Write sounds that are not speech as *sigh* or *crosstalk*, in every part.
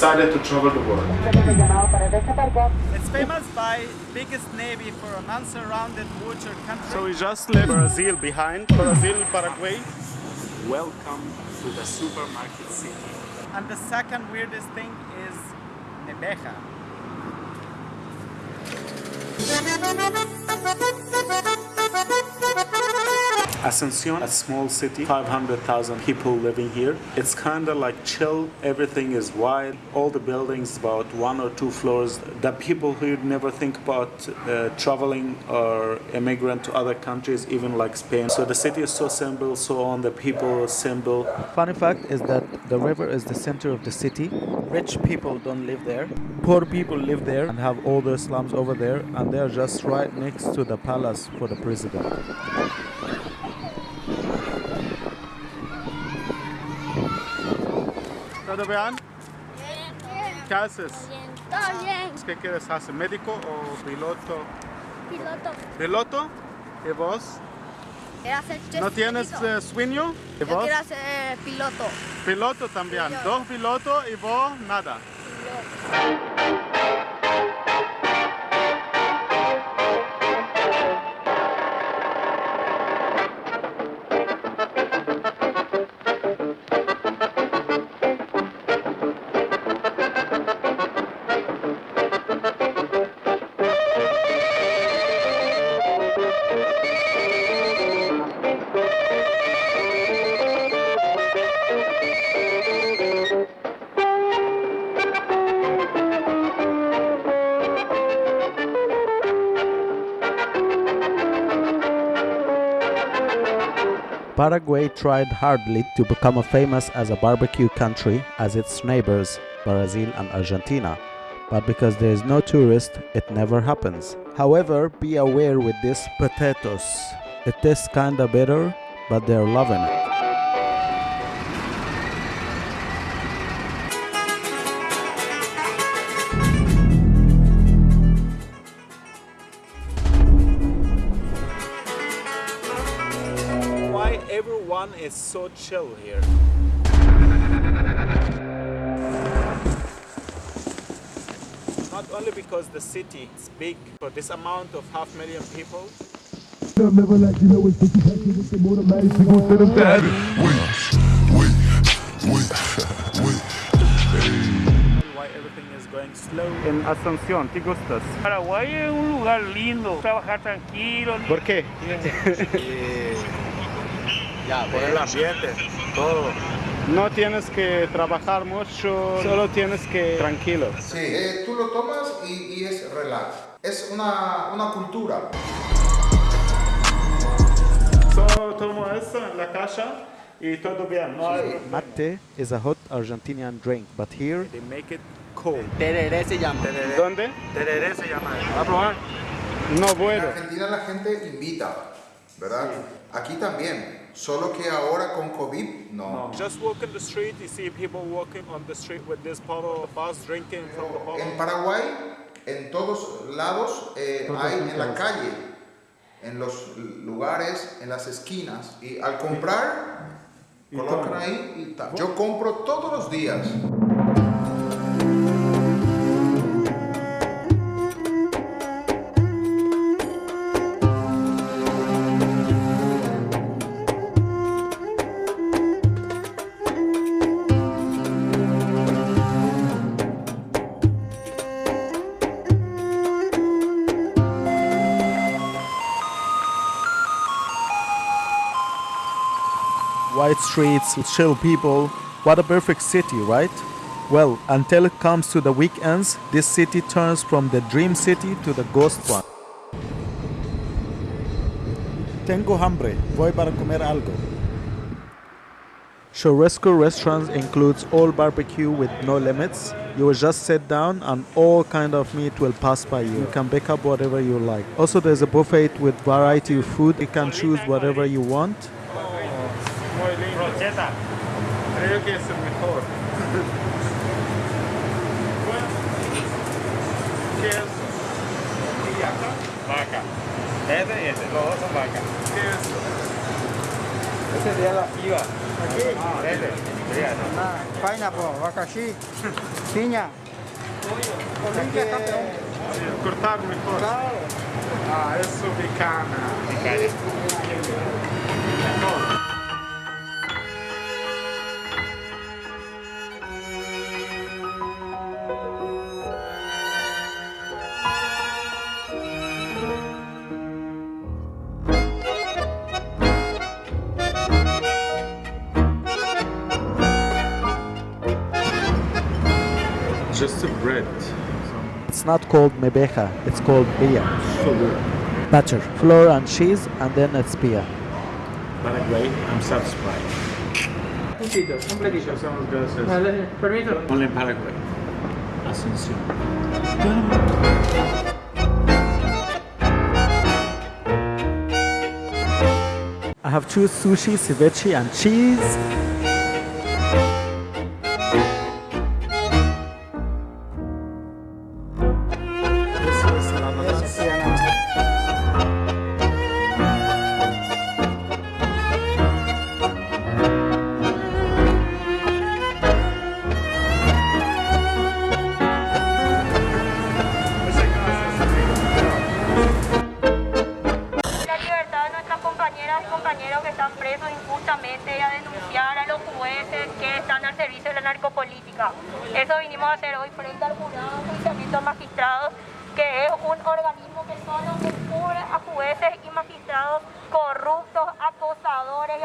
decided to travel the world. It's famous by biggest navy for an unsurrounded water country. So we just left Brazil behind. Brazil, Paraguay. Welcome to the supermarket city. And the second weirdest thing is Nebeja. *laughs* Asuncion, a small city, 500,000 people living here. It's kind of like chill. Everything is wide. All the buildings about one or two floors. The people here never think about uh, traveling or immigrant to other countries, even like Spain. So the city is so simple. So on the people is simple. Funny fact is that the river is the center of the city. Rich people don't live there. Poor people live there and have all their slums over there, and they're just right next to the palace for the president. ¿Todo bien? ¿Qué haces? Todo bien. ¿Qué quieres hacer? ¿Médico o piloto? Piloto. ¿Piloto? ¿Y vos? Quiero hacer jet ¿No tienes ski. eh, sueño? ¿Y Yo vos? quiero hacer piloto. Piloto también. Dos pilotos y vos nada. Paraguay tried hardly to become famous as a barbecue country as its neighbors, Brazil and Argentina. But because there is no tourist, it never happens. However, be aware with this potatoes. It tastes kinda bitter, but they're loving it. Everyone is so chill here? Not only because the city is big, for this amount of half million people, why everything is going slow. En Asunción, ¿te gustas? Paraguay es un lugar lindo, trabajar tranquilo. ¿Por qué? ya, *laughs* por el ambiente, todo. No tienes que trabajar mucho, solo tienes que tranquilo. Sí, eh, tú lo tomas y, y es relax. Es una, una cultura. Solo tomo eso en la casa y todo bien. No hay Mate is a hot Argentinian drink, but here They make it cold. Tereré se llama. ¿Dónde? Tereré se llama. ¿Va a probar? No En bueno. Argentina la gente invita, ¿verdad? Aquí también. Solo que ahora con COVID, no. Just walk in the street, you see people walking on the street with this bottle of us drinking from the bottle. En Paraguay, en todos lados eh, hay en la calle, en los lugares, en las esquinas. Y al comprar, colocan ahí y tal. Yo compro todos los días. White streets, chill people. What a perfect city, right? Well, until it comes to the weekends, this city turns from the dream city to the ghost one. Tengo hambre, voy para comer algo. Churrasco restaurants includes all barbecue with no limits. You will just sit down and all kind of meat will pass by you. You can pick up whatever you like. Also there's a buffet with variety of food. You can choose whatever you want. preta. Creio que é o melhor. ¿Qué es? ¿Y acá? Vaca. Este, este, los dos son vaca. ¿Qué es? Este sería la piba. ¿Aquí? Ah, este. Ah, pineapple, abacaxi, piña. Cortar mejor. Ah, eso picana. Picana. Just a bread. It's not called mebeja, it's called bia. So good. Batter, flour and cheese, and then it's bia. Paraguay, I'm satisfied. Puntito, un platito. Somos gracias. Vale, permiso. Only in Paraguay. Asunción. I have two sushi, ceviche, and cheese.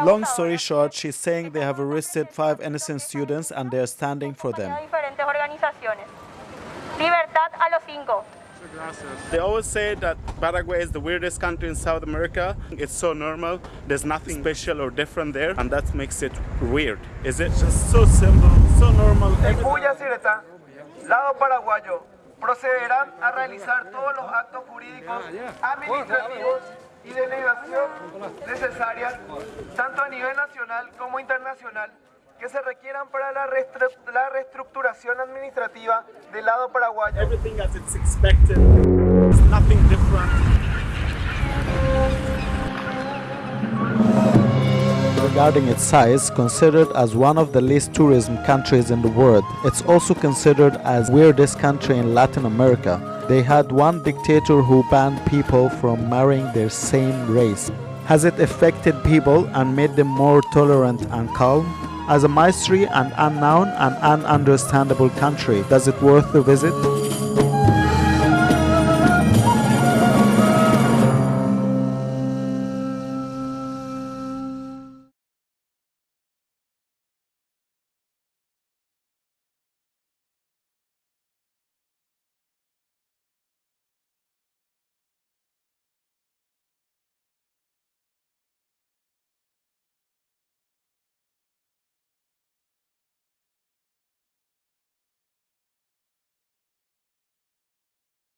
Long story short, she's saying they have arrested five innocent students and they're standing for them. de diferentes. Libertad a los cinco. They always say that Paraguay is the weirdest country in South America. It's so normal. There's nothing special or different there, and that makes it weird. Is it just so simple, so normal? En lado paraguayo, procederán a realizar todos los actos jurídicos, administrativos y de negación necesarias, tanto a nivel nacional como internacional, que se requieran para la, restru- la reestructuración administrativa del lado paraguayo. Regarding its size, considered as one of the least tourism countries in the world, it's also considered as weirdest country in Latin America. They had one dictator who banned people from marrying their same race. Has it affected people and made them more tolerant and calm? As a mystery and unknown and ununderstandable country, does it worth the visit?